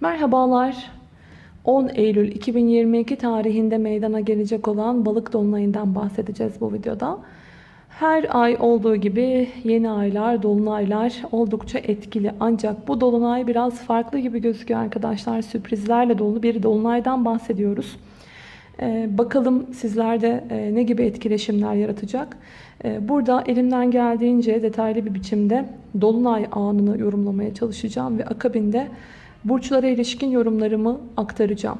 Merhabalar. 10 Eylül 2022 tarihinde meydana gelecek olan balık dolunayından bahsedeceğiz bu videoda. Her ay olduğu gibi yeni aylar, dolunaylar oldukça etkili. Ancak bu dolunay biraz farklı gibi gözüküyor arkadaşlar. Sürprizlerle dolu bir dolunaydan bahsediyoruz. Ee, bakalım sizlerde e, ne gibi etkileşimler yaratacak. Ee, burada elimden geldiğince detaylı bir biçimde dolunay anını yorumlamaya çalışacağım ve akabinde burçlara ilişkin yorumlarımı aktaracağım.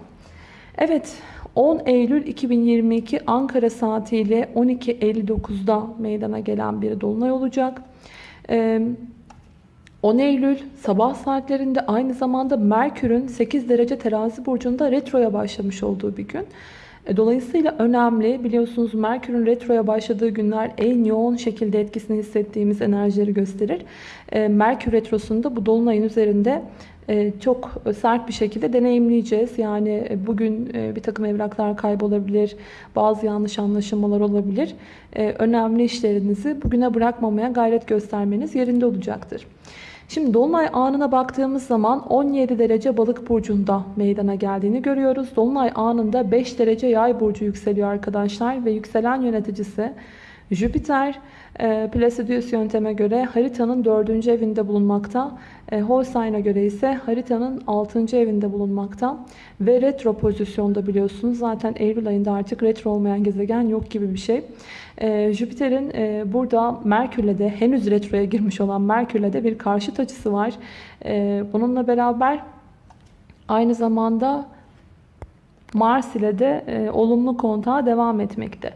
Evet 10 Eylül 2022 Ankara saatiyle 12.59'da meydana gelen bir dolunay olacak. 10 Eylül sabah saatlerinde aynı zamanda Merkür'ün 8 derece terazi burcunda retroya başlamış olduğu bir gün. E, dolayısıyla önemli. Biliyorsunuz Merkür'ün retroya başladığı günler en yoğun şekilde etkisini hissettiğimiz enerjileri gösterir. E, Merkür retrosunda bu dolunayın üzerinde çok sert bir şekilde deneyimleyeceğiz. Yani bugün bir takım evraklar kaybolabilir, bazı yanlış anlaşılmalar olabilir. Önemli işlerinizi bugüne bırakmamaya gayret göstermeniz yerinde olacaktır. Şimdi Dolunay anına baktığımız zaman 17 derece balık burcunda meydana geldiğini görüyoruz. Dolunay anında 5 derece yay burcu yükseliyor arkadaşlar ve yükselen yöneticisi Jüpiter e, Placidius yönteme göre haritanın 4. evinde bulunmakta. E, Holstein'a göre ise haritanın 6. evinde bulunmakta. Ve retro pozisyonda biliyorsunuz. Zaten Eylül ayında artık retro olmayan gezegen yok gibi bir şey. E, Jüpiter'in e, burada Merkür'le de henüz retroya girmiş olan Merkür'le de bir karşıt açısı var. E, bununla beraber aynı zamanda Mars ile de e, olumlu kontağa devam etmekte.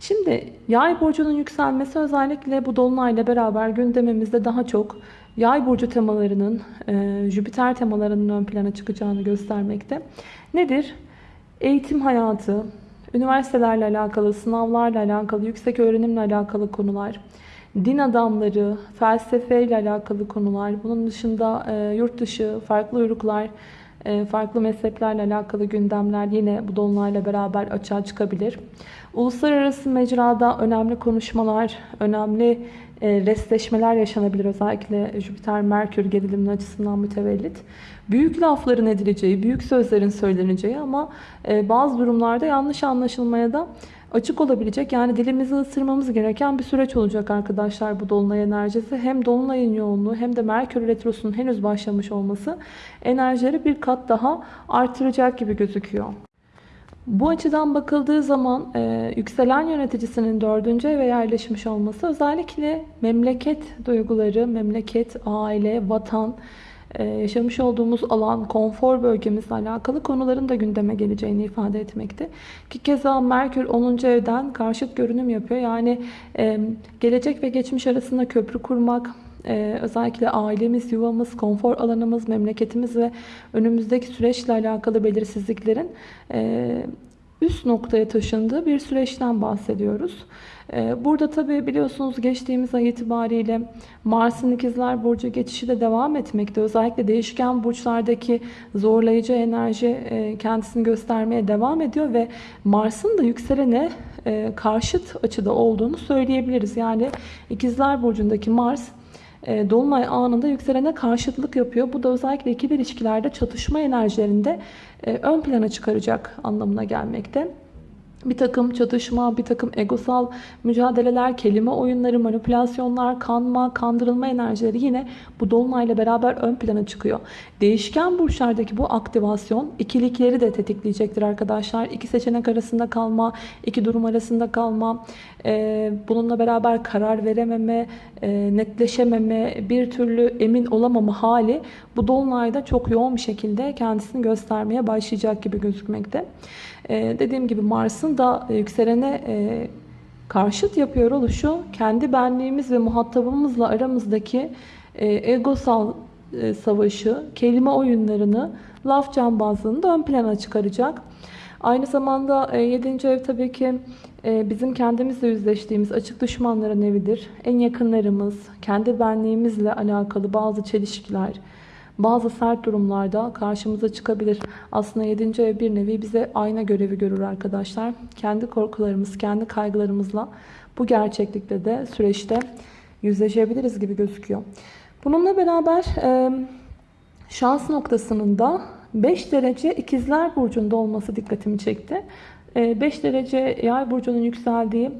Şimdi yay burcunun yükselmesi özellikle bu dolunayla beraber gündemimizde daha çok yay burcu temalarının, e, Jüpiter temalarının ön plana çıkacağını göstermekte. Nedir? Eğitim hayatı, üniversitelerle alakalı, sınavlarla alakalı, yüksek öğrenimle alakalı konular, din adamları, felsefeyle alakalı konular, bunun dışında e, yurt dışı, farklı uyruklar, farklı mezheplerle alakalı gündemler yine bu dolunayla beraber açığa çıkabilir. Uluslararası mecrada önemli konuşmalar, önemli e, restleşmeler yaşanabilir. Özellikle Jüpiter-Merkür geriliminin açısından mütevellit. Büyük lafların edileceği, büyük sözlerin söyleneceği ama e, bazı durumlarda yanlış anlaşılmaya da açık olabilecek. Yani dilimizi ısırmamız gereken bir süreç olacak arkadaşlar bu dolunay enerjisi. Hem dolunayın yoğunluğu hem de Merkür Retrosu'nun henüz başlamış olması enerjileri bir kat daha artıracak gibi gözüküyor. Bu açıdan bakıldığı zaman e, yükselen yöneticisinin dördüncü eve yerleşmiş olması özellikle memleket duyguları, memleket, aile, vatan, yaşamış olduğumuz alan, konfor bölgemizle alakalı konuların da gündeme geleceğini ifade etmekte. Ki keza Merkür 10. evden karşıt görünüm yapıyor. Yani e, gelecek ve geçmiş arasında köprü kurmak, ee, özellikle ailemiz, yuvamız, konfor alanımız, memleketimiz ve önümüzdeki süreçle alakalı belirsizliklerin e, üst noktaya taşındığı bir süreçten bahsediyoruz. Ee, burada tabi biliyorsunuz geçtiğimiz ay itibariyle Mars'ın ikizler Burcu geçişi de devam etmekte. Özellikle değişken burçlardaki zorlayıcı enerji e, kendisini göstermeye devam ediyor ve Mars'ın da yükselene e, karşıt açıda olduğunu söyleyebiliriz. Yani ikizler Burcu'ndaki Mars Dolunay anında yükselene karşıtlık yapıyor. Bu da özellikle ikili ilişkilerde çatışma enerjilerinde e, ön plana çıkaracak anlamına gelmekte bir takım çatışma, bir takım egosal mücadeleler, kelime oyunları, manipülasyonlar, kanma, kandırılma enerjileri yine bu dolunayla beraber ön plana çıkıyor. Değişken burçlardaki bu aktivasyon ikilikleri de tetikleyecektir arkadaşlar. İki seçenek arasında kalma, iki durum arasında kalma, e, bununla beraber karar verememe, e, netleşememe, bir türlü emin olamama hali bu dolunayda çok yoğun bir şekilde kendisini göstermeye başlayacak gibi gözükmekte. Ee, dediğim gibi Mars'ın da e, yükselene e, karşıt yapıyor oluşu kendi benliğimiz ve muhatabımızla aramızdaki e, egosal savaşı, kelime oyunlarını, laf cambazlığını da ön plana çıkaracak. Aynı zamanda 7. ev tabii ki bizim kendimizle yüzleştiğimiz açık düşmanların evidir. En yakınlarımız, kendi benliğimizle alakalı bazı çelişkiler, bazı sert durumlarda karşımıza çıkabilir. Aslında 7. ev bir nevi bize ayna görevi görür arkadaşlar. Kendi korkularımız, kendi kaygılarımızla bu gerçeklikte de süreçte yüzleşebiliriz gibi gözüküyor. Bununla beraber şans noktasının da 5 derece ikizler burcunda olması dikkatimi çekti. 5 ee, derece yay burcunun yükseldiği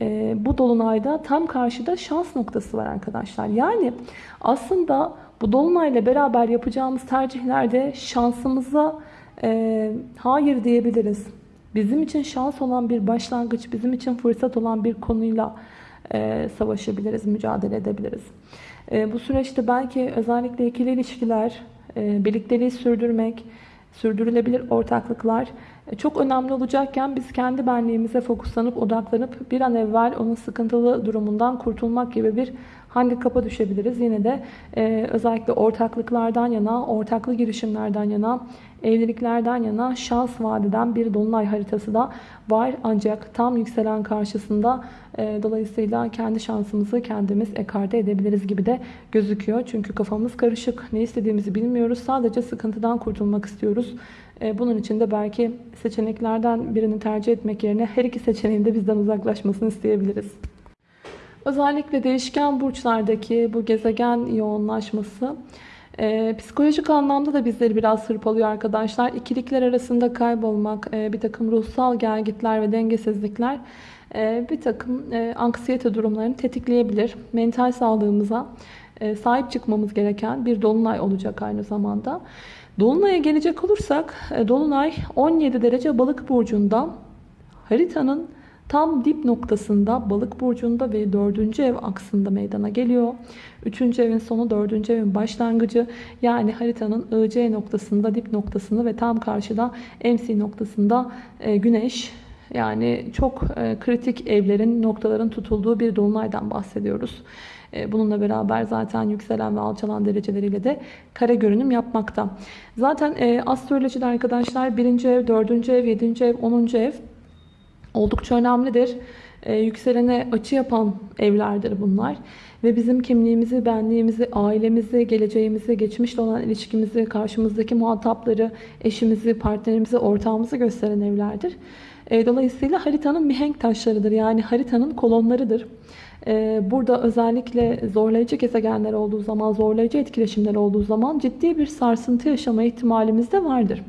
e, bu dolunayda tam karşıda şans noktası var arkadaşlar. Yani aslında bu dolunayla beraber yapacağımız tercihlerde şansımıza e, hayır diyebiliriz. Bizim için şans olan bir başlangıç, bizim için fırsat olan bir konuyla e, savaşabiliriz, mücadele edebiliriz. E, bu süreçte belki özellikle ikili ilişkiler, e, birlikteliği sürdürmek, sürdürülebilir ortaklıklar çok önemli olacakken biz kendi benliğimize fokuslanıp odaklanıp bir an evvel onun sıkıntılı durumundan kurtulmak gibi bir handikapa düşebiliriz. Yine de e, özellikle ortaklıklardan yana, ortaklı girişimlerden yana, evliliklerden yana şans vadeden bir dolunay haritası da var. Ancak tam yükselen karşısında e, dolayısıyla kendi şansımızı kendimiz ekarte edebiliriz gibi de gözüküyor. Çünkü kafamız karışık. Ne istediğimizi bilmiyoruz. Sadece sıkıntıdan kurtulmak istiyoruz. E, bunun için de belki seçeneklerden birini tercih etmek yerine her iki seçeneğin de bizden uzaklaşmasını isteyebiliriz. Özellikle değişken burçlardaki bu gezegen yoğunlaşması e, psikolojik anlamda da bizleri biraz hırpalıyor arkadaşlar. İkilikler arasında kaybolmak, e, bir takım ruhsal gelgitler ve dengesizlikler e, bir takım anksiyete durumlarını tetikleyebilir. Mental sağlığımıza sahip çıkmamız gereken bir dolunay olacak aynı zamanda. Dolunay'a gelecek olursak, e, Dolunay 17 derece balık burcunda haritanın Tam dip noktasında balık burcunda ve 4. ev aksında meydana geliyor. 3. evin sonu 4. evin başlangıcı yani haritanın IC noktasında dip noktasında ve tam karşıda MC noktasında e, güneş yani çok e, kritik evlerin noktaların tutulduğu bir dolunaydan bahsediyoruz. E, bununla beraber zaten yükselen ve alçalan dereceleriyle de kare görünüm yapmakta. Zaten e, astrolojide arkadaşlar 1. ev, 4. ev, 7. ev, 10. ev oldukça önemlidir. Ee, yükselene açı yapan evlerdir bunlar. Ve bizim kimliğimizi, benliğimizi, ailemizi, geleceğimizi, geçmişle olan ilişkimizi, karşımızdaki muhatapları, eşimizi, partnerimizi, ortağımızı gösteren evlerdir. Ee, dolayısıyla haritanın mihenk taşlarıdır. Yani haritanın kolonlarıdır. Ee, burada özellikle zorlayıcı gezegenler olduğu zaman, zorlayıcı etkileşimler olduğu zaman ciddi bir sarsıntı yaşama ihtimalimiz de vardır.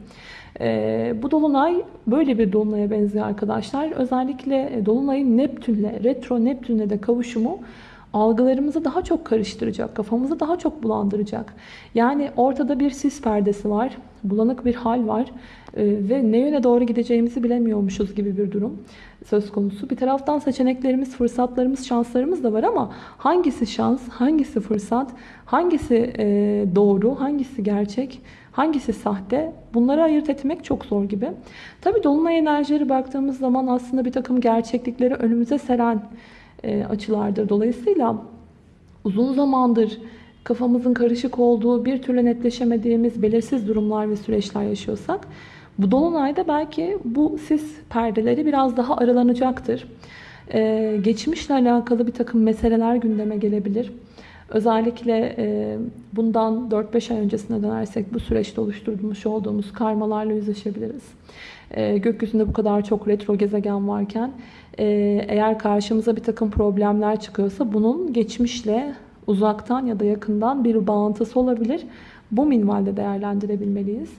E, bu dolunay böyle bir dolunaya benziyor arkadaşlar. Özellikle dolunayın Neptün'le, retro Neptün'le de kavuşumu algılarımızı daha çok karıştıracak, kafamızı daha çok bulandıracak. Yani ortada bir sis perdesi var, bulanık bir hal var e, ve ne yöne doğru gideceğimizi bilemiyormuşuz gibi bir durum söz konusu. Bir taraftan seçeneklerimiz, fırsatlarımız, şanslarımız da var ama hangisi şans, hangisi fırsat, hangisi e, doğru, hangisi gerçek, hangisi sahte bunları ayırt etmek çok zor gibi. Tabi dolunay enerjileri baktığımız zaman aslında bir takım gerçeklikleri önümüze seren e, açılardır. Dolayısıyla uzun zamandır kafamızın karışık olduğu, bir türlü netleşemediğimiz belirsiz durumlar ve süreçler yaşıyorsak bu dolunayda belki bu sis perdeleri biraz daha aralanacaktır. Ee, geçmişle alakalı bir takım meseleler gündeme gelebilir. Özellikle e, bundan 4-5 ay öncesine dönersek bu süreçte oluşturmuş olduğumuz karmalarla yüzleşebiliriz. E, gökyüzünde bu kadar çok retro gezegen varken e, eğer karşımıza bir takım problemler çıkıyorsa bunun geçmişle uzaktan ya da yakından bir bağıntısı olabilir. Bu minvalde değerlendirebilmeliyiz.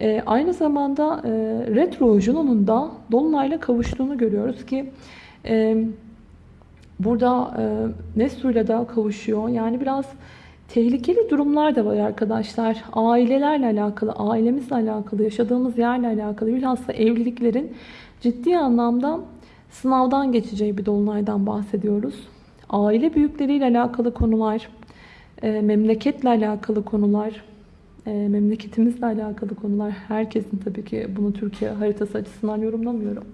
E, aynı zamanda e, retro Juno'nun da Dolunay'la kavuştuğunu görüyoruz ki e, burada e, Nesru'yla da kavuşuyor. Yani biraz tehlikeli durumlar da var arkadaşlar. Ailelerle alakalı, ailemizle alakalı, yaşadığımız yerle alakalı bilhassa evliliklerin ciddi anlamda sınavdan geçeceği bir dolunaydan bahsediyoruz. Aile büyükleriyle alakalı konular, e, memleketle alakalı konular, e, memleketimizle alakalı konular. Herkesin tabii ki bunu Türkiye haritası açısından yorumlamıyorum.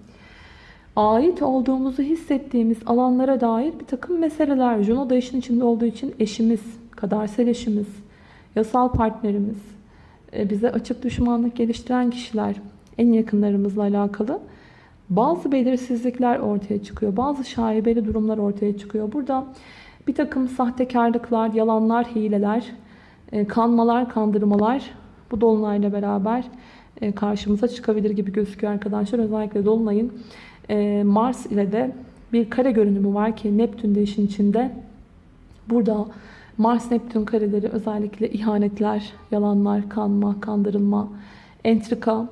Ait olduğumuzu hissettiğimiz alanlara dair bir takım meseleler. Juno da işin içinde olduğu için eşimiz, kadersel eşimiz, yasal partnerimiz, e, bize açık düşmanlık geliştiren kişiler, en yakınlarımızla alakalı bazı belirsizlikler ortaya çıkıyor. Bazı şaibeli durumlar ortaya çıkıyor. Burada bir takım sahtekarlıklar, yalanlar, hileler, kanmalar, kandırmalar bu dolunayla beraber e, karşımıza çıkabilir gibi gözüküyor arkadaşlar. Özellikle dolunayın e, Mars ile de bir kare görünümü var ki Neptün de işin içinde. Burada Mars Neptün kareleri özellikle ihanetler, yalanlar, kanma, kandırılma, entrika,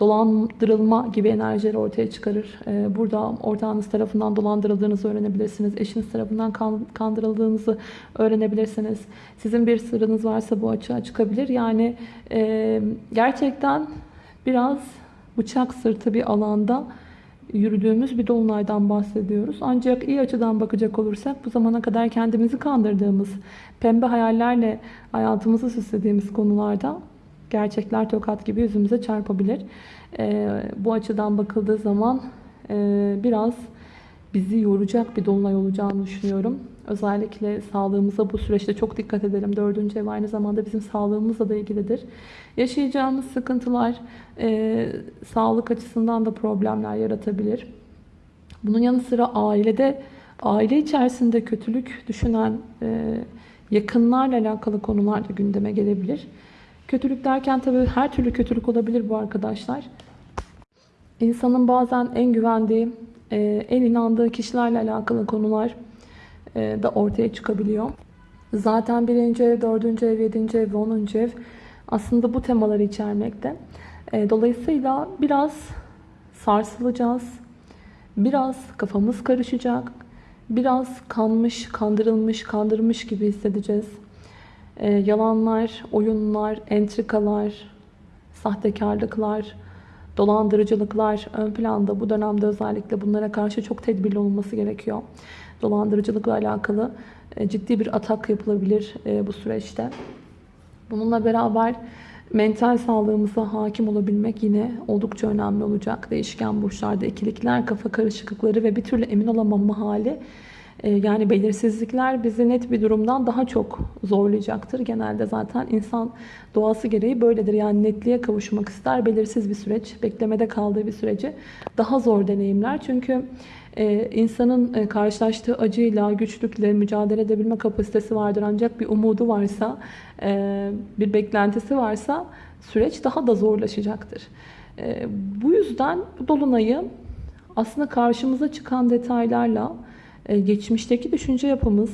dolandırılma gibi enerjileri ortaya çıkarır. Ee, burada ortağınız tarafından dolandırıldığınızı öğrenebilirsiniz. Eşiniz tarafından kandırıldığınızı öğrenebilirsiniz. Sizin bir sırrınız varsa bu açığa çıkabilir. Yani e, gerçekten biraz bıçak sırtı bir alanda yürüdüğümüz bir dolunaydan bahsediyoruz. Ancak iyi açıdan bakacak olursak bu zamana kadar kendimizi kandırdığımız, pembe hayallerle hayatımızı süslediğimiz konularda gerçekler tokat gibi yüzümüze çarpabilir. E, bu açıdan bakıldığı zaman e, biraz bizi yoracak bir dolunay olacağını düşünüyorum. Özellikle sağlığımıza bu süreçte çok dikkat edelim. Dördüncü ev aynı zamanda bizim sağlığımızla da ilgilidir. Yaşayacağımız sıkıntılar e, sağlık açısından da problemler yaratabilir. Bunun yanı sıra ailede, aile içerisinde kötülük düşünen e, yakınlarla alakalı konular da gündeme gelebilir. Kötülük derken tabii her türlü kötülük olabilir bu arkadaşlar. İnsanın bazen en güvendiği, e, en inandığı kişilerle alakalı konular e, da ortaya çıkabiliyor. Zaten birinci ev, dördüncü ev, yedinci ev ve onuncu ev aslında bu temaları içermekte. E, dolayısıyla biraz sarsılacağız. Biraz kafamız karışacak. Biraz kanmış, kandırılmış, kandırmış gibi hissedeceğiz. E, yalanlar, oyunlar, entrikalar, sahtekarlıklar, dolandırıcılıklar ön planda. Bu dönemde özellikle bunlara karşı çok tedbirli olması gerekiyor. Dolandırıcılıkla alakalı e, ciddi bir atak yapılabilir e, bu süreçte. Bununla beraber mental sağlığımıza hakim olabilmek yine oldukça önemli olacak. Değişken burçlarda ikilikler, kafa karışıklıkları ve bir türlü emin olamama hali yani belirsizlikler bizi net bir durumdan daha çok zorlayacaktır. Genelde zaten insan doğası gereği böyledir. Yani netliğe kavuşmak ister. Belirsiz bir süreç, beklemede kaldığı bir süreci daha zor deneyimler. Çünkü e, insanın e, karşılaştığı acıyla, güçlükle mücadele edebilme kapasitesi vardır. Ancak bir umudu varsa, e, bir beklentisi varsa süreç daha da zorlaşacaktır. Bu yüzden dolunayı aslında karşımıza çıkan detaylarla ee, geçmişteki düşünce yapımız,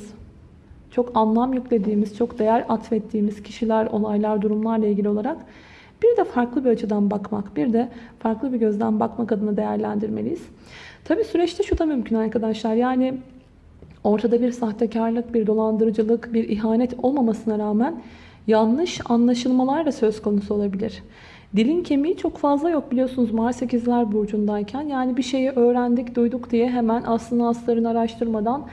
çok anlam yüklediğimiz, çok değer atfettiğimiz kişiler, olaylar, durumlarla ilgili olarak bir de farklı bir açıdan bakmak, bir de farklı bir gözden bakmak adına değerlendirmeliyiz. Tabi süreçte şu da mümkün arkadaşlar. Yani ortada bir sahtekarlık, bir dolandırıcılık, bir ihanet olmamasına rağmen yanlış anlaşılmalar da söz konusu olabilir. Dilin kemiği çok fazla yok biliyorsunuz Mars 8'ler burcundayken. Yani bir şeyi öğrendik, duyduk diye hemen aslını aslarını araştırmadan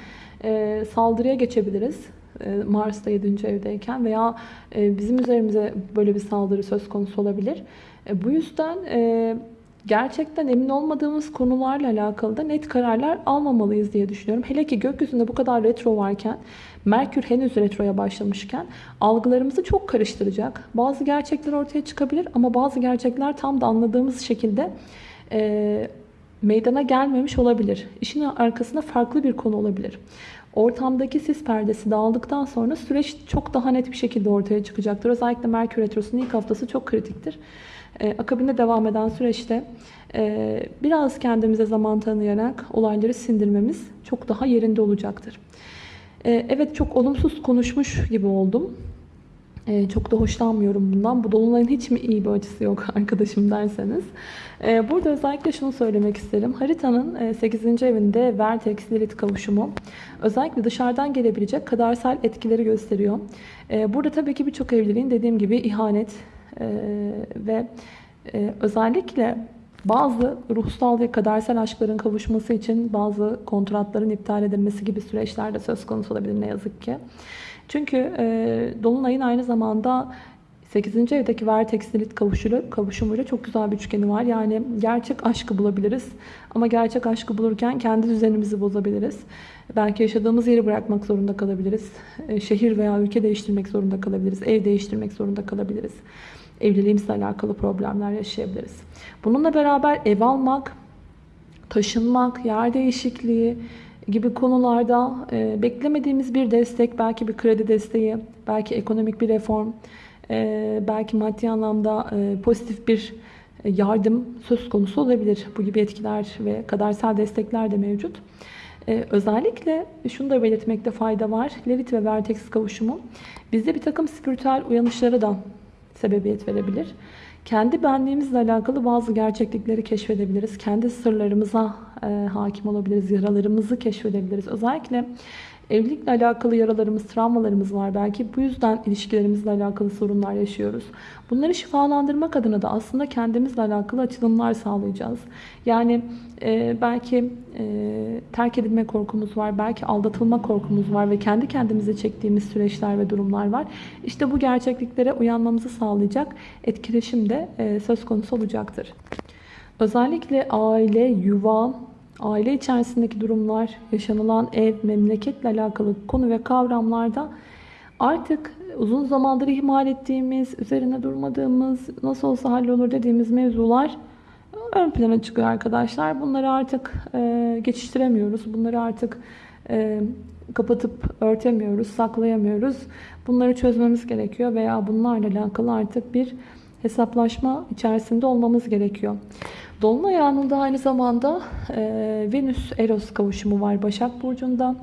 e, saldırıya geçebiliriz. E, Mars'ta 7. evdeyken veya e, bizim üzerimize böyle bir saldırı söz konusu olabilir. E, bu yüzden e, gerçekten emin olmadığımız konularla alakalı da net kararlar almamalıyız diye düşünüyorum. Hele ki gökyüzünde bu kadar retro varken, Merkür henüz retroya başlamışken algılarımızı çok karıştıracak. Bazı gerçekler ortaya çıkabilir ama bazı gerçekler tam da anladığımız şekilde e, meydana gelmemiş olabilir. İşin arkasında farklı bir konu olabilir. Ortamdaki sis perdesi dağıldıktan sonra süreç çok daha net bir şekilde ortaya çıkacaktır. Özellikle Merkür Retrosu'nun ilk haftası çok kritiktir. E, akabinde devam eden süreçte e, biraz kendimize zaman tanıyarak olayları sindirmemiz çok daha yerinde olacaktır. E, evet çok olumsuz konuşmuş gibi oldum. Ee, çok da hoşlanmıyorum bundan. Bu dolunayın hiç mi iyi bir açısı yok arkadaşım derseniz. Ee, burada özellikle şunu söylemek isterim. Haritanın 8. E, evinde Vertex Lilith kavuşumu özellikle dışarıdan gelebilecek kadarsal etkileri gösteriyor. Ee, burada tabii ki birçok evliliğin dediğim gibi ihanet e, ve e, özellikle bazı ruhsal ve kadersel aşkların kavuşması için bazı kontratların iptal edilmesi gibi süreçler de söz konusu olabilir ne yazık ki. Çünkü e, Dolunay'ın aynı zamanda 8. evdeki Vertex Lilith kavuşuyla, kavuşumuyla çok güzel bir üçgeni var. Yani gerçek aşkı bulabiliriz. Ama gerçek aşkı bulurken kendi düzenimizi bozabiliriz. Belki yaşadığımız yeri bırakmak zorunda kalabiliriz. E, şehir veya ülke değiştirmek zorunda kalabiliriz. Ev değiştirmek zorunda kalabiliriz. Evliliğimizle alakalı problemler yaşayabiliriz. Bununla beraber ev almak, taşınmak, yer değişikliği, gibi konularda e, beklemediğimiz bir destek, belki bir kredi desteği, belki ekonomik bir reform, e, belki maddi anlamda e, pozitif bir yardım söz konusu olabilir. Bu gibi etkiler ve kadersel destekler de mevcut. Ee, özellikle şunu da belirtmekte fayda var. Lilith ve Vertex kavuşumu bizde bir takım spiritüel uyanışlara da sebebiyet verebilir. Kendi benliğimizle alakalı bazı gerçeklikleri keşfedebiliriz. Kendi sırlarımıza e, hakim olabiliriz. Yaralarımızı keşfedebiliriz. Özellikle evlilikle alakalı yaralarımız, travmalarımız var. Belki bu yüzden ilişkilerimizle alakalı sorunlar yaşıyoruz. Bunları şifalandırmak adına da aslında kendimizle alakalı açılımlar sağlayacağız. Yani e, belki e, terk edilme korkumuz var, belki aldatılma korkumuz var ve kendi kendimize çektiğimiz süreçler ve durumlar var. İşte bu gerçekliklere uyanmamızı sağlayacak etkileşim de e, söz konusu olacaktır. Özellikle aile, yuva, aile içerisindeki durumlar, yaşanılan ev, memleketle alakalı konu ve kavramlarda artık uzun zamandır ihmal ettiğimiz, üzerine durmadığımız, nasıl olsa hallolur dediğimiz mevzular ön plana çıkıyor arkadaşlar. Bunları artık e, geçiştiremiyoruz. Bunları artık e, kapatıp örtemiyoruz, saklayamıyoruz. Bunları çözmemiz gerekiyor veya bunlarla alakalı artık bir hesaplaşma içerisinde olmamız gerekiyor. Dolunay anında aynı zamanda e, Venüs-Eros kavuşumu var Başak Burcu'nda.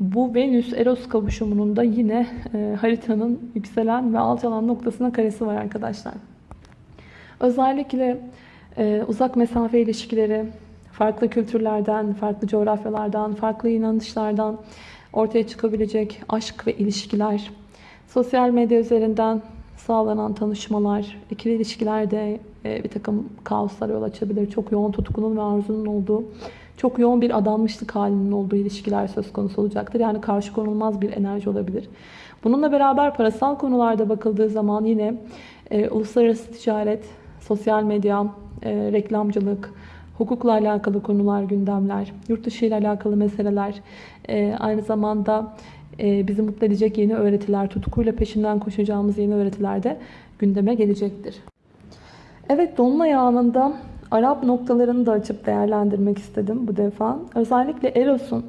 Bu Venüs-Eros kavuşumunun da yine e, haritanın yükselen ve alçalan noktasına karesi var arkadaşlar. Özellikle e, uzak mesafe ilişkileri, farklı kültürlerden, farklı coğrafyalardan, farklı inanışlardan ortaya çıkabilecek aşk ve ilişkiler, sosyal medya üzerinden sağlanan tanışmalar, ikili ilişkilerde e, bir takım kaoslar yol açabilir. Çok yoğun tutkunun ve arzunun olduğu, çok yoğun bir adanmışlık halinin olduğu ilişkiler söz konusu olacaktır. Yani karşı konulmaz bir enerji olabilir. Bununla beraber parasal konularda bakıldığı zaman yine e, uluslararası ticaret, sosyal medya, e, reklamcılık, hukukla alakalı konular, gündemler, yurt dışı ile alakalı meseleler, e, aynı zamanda bizi mutlu edecek yeni öğretiler, tutkuyla peşinden koşacağımız yeni öğretiler de gündeme gelecektir. Evet, Dolunay anında Arap noktalarını da açıp değerlendirmek istedim bu defa. Özellikle Eros'un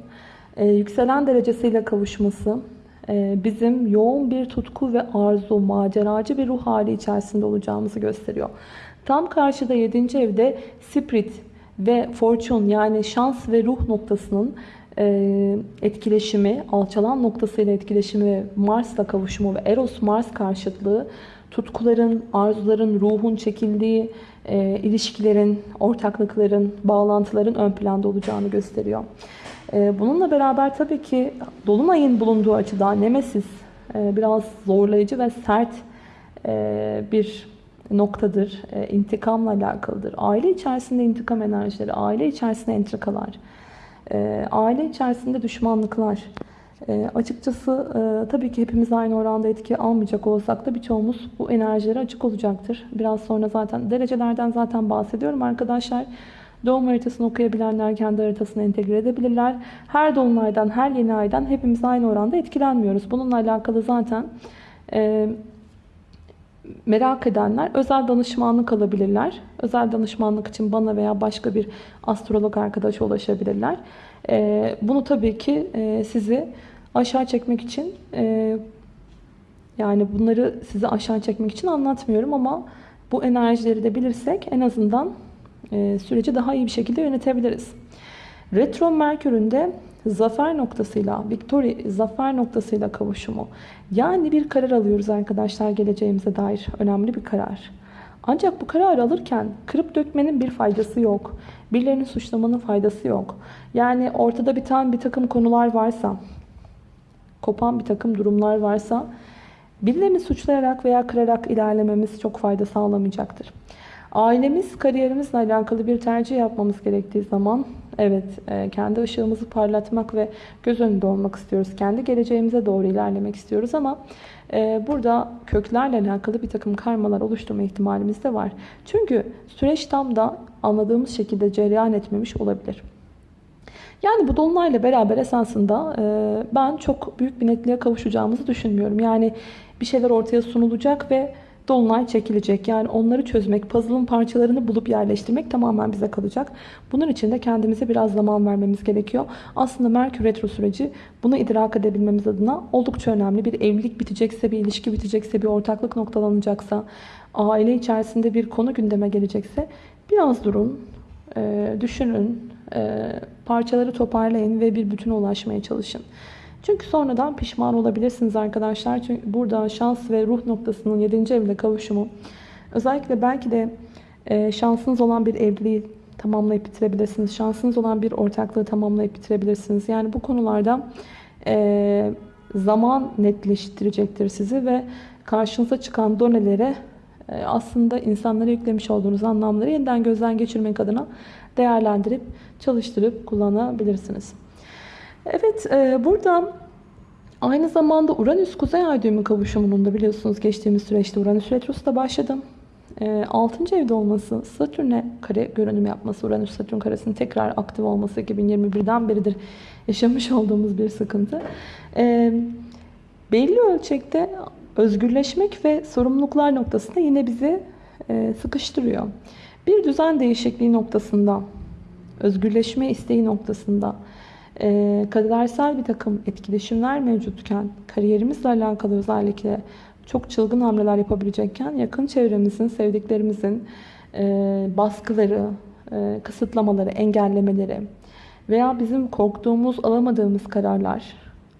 e, yükselen derecesiyle kavuşması e, bizim yoğun bir tutku ve arzu, maceracı bir ruh hali içerisinde olacağımızı gösteriyor. Tam karşıda 7. evde Spirit ve Fortune yani şans ve ruh noktasının etkileşimi, alçalan noktasıyla etkileşimi Mars'la kavuşumu ve Eros-Mars karşıtlığı tutkuların, arzuların, ruhun çekildiği e, ilişkilerin, ortaklıkların, bağlantıların ön planda olacağını gösteriyor. E, bununla beraber tabii ki Dolunay'ın bulunduğu açıdan Nemesis e, biraz zorlayıcı ve sert e, bir noktadır. E, intikamla alakalıdır. Aile içerisinde intikam enerjileri, aile içerisinde entrikalar, e, aile içerisinde düşmanlıklar. E, açıkçası e, tabii ki hepimiz aynı oranda etki almayacak olsak da birçoğumuz bu enerjilere açık olacaktır. Biraz sonra zaten derecelerden zaten bahsediyorum arkadaşlar. Doğum haritasını okuyabilenler kendi haritasını entegre edebilirler. Her dolunaydan, her yeni aydan hepimiz aynı oranda etkilenmiyoruz. Bununla alakalı zaten e, merak edenler özel danışmanlık alabilirler. Özel danışmanlık için bana veya başka bir astrolog arkadaşa ulaşabilirler. E, bunu tabii ki e, sizi aşağı çekmek için e, yani bunları size aşağı çekmek için anlatmıyorum ama bu enerjileri de bilirsek en azından e, süreci daha iyi bir şekilde yönetebiliriz. Retro Merkür'ün de zafer noktasıyla, victory, zafer noktasıyla kavuşumu. Yani bir karar alıyoruz arkadaşlar geleceğimize dair önemli bir karar. Ancak bu kararı alırken kırıp dökmenin bir faydası yok. Birilerini suçlamanın faydası yok. Yani ortada biten bir takım konular varsa, kopan bir takım durumlar varsa birilerini suçlayarak veya kırarak ilerlememiz çok fayda sağlamayacaktır. Ailemiz, kariyerimizle alakalı bir tercih yapmamız gerektiği zaman evet e, kendi ışığımızı parlatmak ve göz önünde olmak istiyoruz. Kendi geleceğimize doğru ilerlemek istiyoruz ama e, burada köklerle alakalı bir takım karmalar oluşturma ihtimalimiz de var. Çünkü süreç tam da anladığımız şekilde cereyan etmemiş olabilir. Yani bu dolunayla beraber esasında e, ben çok büyük bir netliğe kavuşacağımızı düşünmüyorum. Yani bir şeyler ortaya sunulacak ve dolunay çekilecek. Yani onları çözmek, puzzle'ın parçalarını bulup yerleştirmek tamamen bize kalacak. Bunun için de kendimize biraz zaman vermemiz gerekiyor. Aslında Merkür Retro süreci bunu idrak edebilmemiz adına oldukça önemli. Bir evlilik bitecekse, bir ilişki bitecekse, bir ortaklık noktalanacaksa, aile içerisinde bir konu gündeme gelecekse biraz durun, düşünün, parçaları toparlayın ve bir bütüne ulaşmaya çalışın. Çünkü sonradan pişman olabilirsiniz arkadaşlar. Çünkü burada şans ve ruh noktasının 7. evle kavuşumu özellikle belki de e, şansınız olan bir evliliği tamamlayıp bitirebilirsiniz. Şansınız olan bir ortaklığı tamamlayıp bitirebilirsiniz. Yani bu konularda e, zaman netleştirecektir sizi ve karşınıza çıkan donelere e, aslında insanlara yüklemiş olduğunuz anlamları yeniden gözden geçirmek adına değerlendirip çalıştırıp kullanabilirsiniz. Evet e, burada aynı zamanda Uranüs Kuzey Ay düğümü kavuşumunun da biliyorsunuz geçtiğimiz süreçte Uranüs Retrosu da başladı. 6. evde olması, Satürn'e kare görünüm yapması, Uranüs-Satürn karesinin tekrar aktif olması 2021'den beridir yaşamış olduğumuz bir sıkıntı. E, belli ölçekte özgürleşmek ve sorumluluklar noktasında yine bizi e, sıkıştırıyor. Bir düzen değişikliği noktasında, özgürleşme isteği noktasında e, kadersel bir takım etkileşimler mevcutken, kariyerimizle alakalı özellikle çok çılgın hamleler yapabilecekken yakın çevremizin, sevdiklerimizin e, baskıları, e, kısıtlamaları, engellemeleri veya bizim korktuğumuz, alamadığımız kararlar,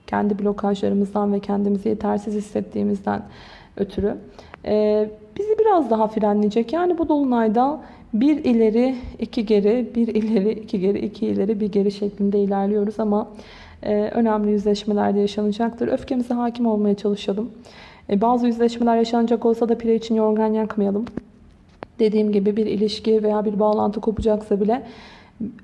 kendi blokajlarımızdan ve kendimizi yetersiz hissettiğimizden ötürü e, bizi biraz daha frenleyecek. Yani bu dolunayda bir ileri, iki geri, bir ileri, iki geri, iki ileri, bir geri şeklinde ilerliyoruz ama e, önemli yüzleşmeler de yaşanacaktır. Öfkemize hakim olmaya çalışalım. E, bazı yüzleşmeler yaşanacak olsa da pire için yorgan yakmayalım. Dediğim gibi bir ilişki veya bir bağlantı kopacaksa bile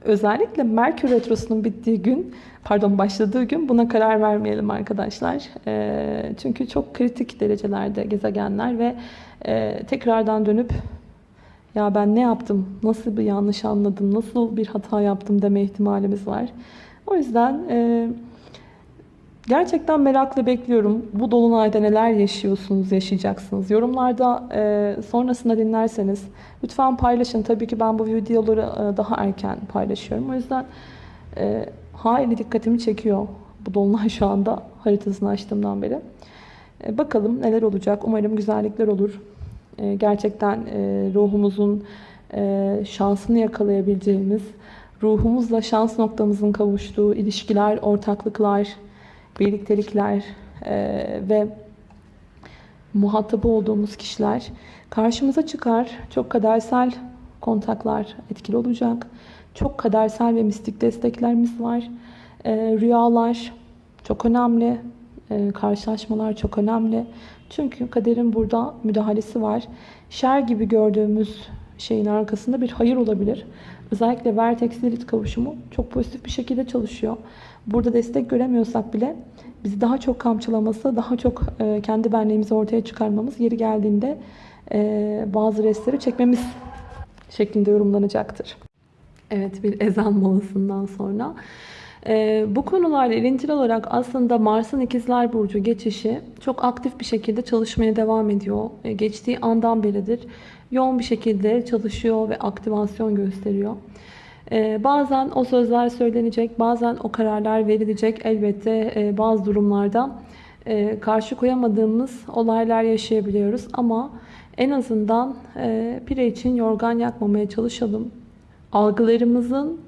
özellikle Merkür Retrosu'nun bittiği gün, pardon başladığı gün buna karar vermeyelim arkadaşlar. E, çünkü çok kritik derecelerde gezegenler ve e, tekrardan dönüp ya ben ne yaptım, nasıl bir yanlış anladım, nasıl bir hata yaptım deme ihtimalimiz var. O yüzden e, gerçekten merakla bekliyorum. Bu dolunayda neler yaşıyorsunuz, yaşayacaksınız. Yorumlarda e, sonrasında dinlerseniz lütfen paylaşın. Tabii ki ben bu videoları e, daha erken paylaşıyorum. O yüzden e, hayli dikkatimi çekiyor bu dolunay şu anda haritasını açtığımdan beri. E, bakalım neler olacak. Umarım güzellikler olur. E, gerçekten e, ruhumuzun e, şansını yakalayabileceğimiz, ruhumuzla şans noktamızın kavuştuğu ilişkiler, ortaklıklar, birliktelikler ve muhatabı olduğumuz kişiler karşımıza çıkar. Çok kadersel kontaklar etkili olacak. Çok kadersel ve mistik desteklerimiz var. Rüyalar çok önemli. Karşılaşmalar çok önemli. Çünkü kaderin burada müdahalesi var. Şer gibi gördüğümüz şeyin arkasında bir hayır olabilir. Özellikle Vertex Lilith kavuşumu çok pozitif bir şekilde çalışıyor. Burada destek göremiyorsak bile bizi daha çok kamçılaması, daha çok e, kendi benliğimizi ortaya çıkarmamız, yeri geldiğinde e, bazı restleri çekmemiz şeklinde yorumlanacaktır. Evet bir ezan molasından sonra ee, bu konularla ilintili olarak aslında Mars'ın ikizler Burcu geçişi çok aktif bir şekilde çalışmaya devam ediyor. Ee, geçtiği andan beridir yoğun bir şekilde çalışıyor ve aktivasyon gösteriyor. Ee, bazen o sözler söylenecek, bazen o kararlar verilecek. Elbette e, bazı durumlarda e, karşı koyamadığımız olaylar yaşayabiliyoruz. Ama en azından e, pire için yorgan yakmamaya çalışalım. Algılarımızın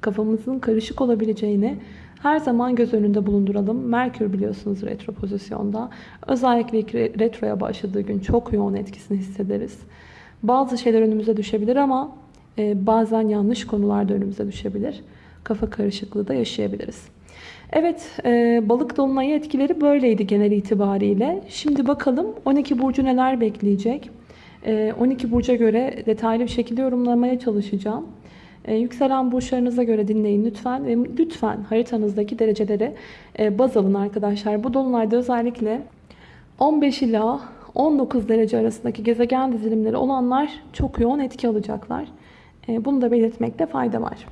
kafamızın karışık olabileceğini her zaman göz önünde bulunduralım. Merkür biliyorsunuz retro pozisyonda. Özellikle retroya başladığı gün çok yoğun etkisini hissederiz. Bazı şeyler önümüze düşebilir ama e, bazen yanlış konularda önümüze düşebilir. Kafa karışıklığı da yaşayabiliriz. Evet, e, balık dolunayı etkileri böyleydi genel itibariyle. Şimdi bakalım 12 burcu neler bekleyecek? 12 e, burca göre detaylı bir şekilde yorumlamaya çalışacağım. E, yükselen burçlarınıza göre dinleyin lütfen ve lütfen haritanızdaki dereceleri e, baz alın arkadaşlar. Bu dolunayda özellikle 15 ila 19 derece arasındaki gezegen dizilimleri olanlar çok yoğun etki alacaklar. E, bunu da belirtmekte fayda var.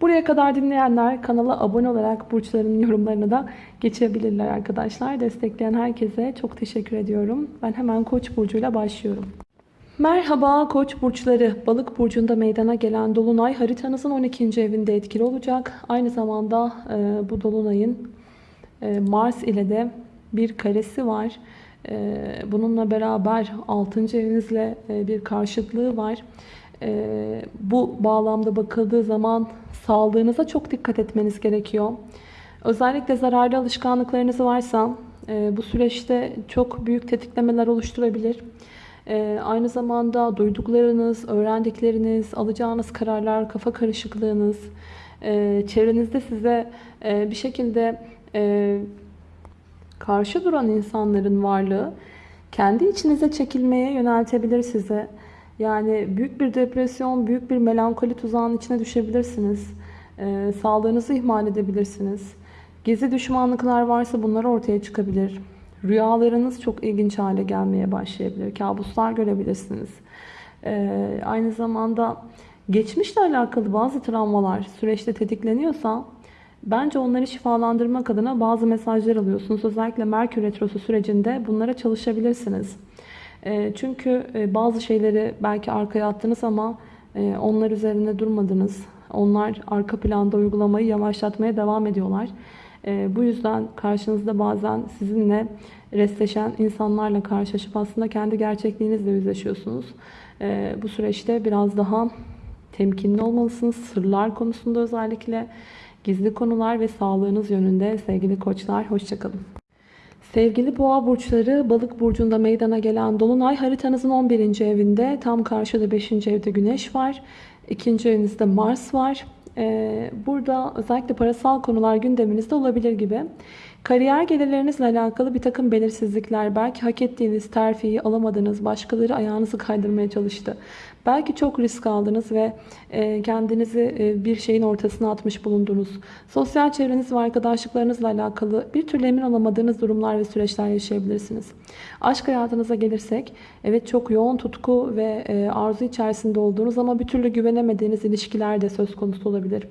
Buraya kadar dinleyenler kanala abone olarak burçların yorumlarına da geçebilirler arkadaşlar. Destekleyen herkese çok teşekkür ediyorum. Ben hemen Koç burcuyla başlıyorum. Merhaba Koç burçları. Balık burcunda meydana gelen dolunay haritanızın 12. evinde etkili olacak. Aynı zamanda e, bu dolunayın e, Mars ile de bir karesi var. E, bununla beraber 6. evinizle e, bir karşıtlığı var. Ee, bu bağlamda bakıldığı zaman sağlığınıza çok dikkat etmeniz gerekiyor. Özellikle zararlı alışkanlıklarınız varsa e, bu süreçte çok büyük tetiklemeler oluşturabilir. E, aynı zamanda duyduklarınız, öğrendikleriniz, alacağınız kararlar, kafa karışıklığınız, e, çevrenizde size e, bir şekilde e, karşı duran insanların varlığı kendi içinize çekilmeye yöneltebilir size. Yani büyük bir depresyon, büyük bir melankoli tuzağının içine düşebilirsiniz. Sağlığınızı ihmal edebilirsiniz. Gizli düşmanlıklar varsa bunlar ortaya çıkabilir. Rüyalarınız çok ilginç hale gelmeye başlayabilir. Kabuslar görebilirsiniz. Ee, aynı zamanda geçmişle alakalı bazı travmalar süreçte tetikleniyorsa bence onları şifalandırmak adına bazı mesajlar alıyorsunuz. Özellikle Merkür Retrosu sürecinde bunlara çalışabilirsiniz. Ee, çünkü e, bazı şeyleri belki arkaya attınız ama e, onlar üzerine durmadınız. Onlar arka planda uygulamayı yavaşlatmaya devam ediyorlar. E, bu yüzden karşınızda bazen sizinle restleşen insanlarla karşılaşıp aslında kendi gerçekliğinizle yüzleşiyorsunuz. E, bu süreçte biraz daha temkinli olmalısınız. Sırlar konusunda özellikle gizli konular ve sağlığınız yönünde sevgili koçlar. Hoşçakalın. Sevgili boğa burçları balık burcunda meydana gelen dolunay haritanızın 11. evinde tam karşıda 5. evde güneş var. 2. evinizde Mars var. Ee, burada özellikle parasal konular gündeminizde olabilir gibi. Kariyer gelirlerinizle alakalı bir takım belirsizlikler, belki hak ettiğiniz terfiyi alamadınız, başkaları ayağınızı kaydırmaya çalıştı. Belki çok risk aldınız ve e, kendinizi e, bir şeyin ortasına atmış bulundunuz. Sosyal çevreniz ve arkadaşlıklarınızla alakalı bir türlü emin olamadığınız durumlar ve süreçler yaşayabilirsiniz. Aşk hayatınıza gelirsek, evet çok yoğun tutku ve e, arzu içerisinde olduğunuz ama bir türlü güvenemediğiniz ilişkiler de söz konusu olabilir.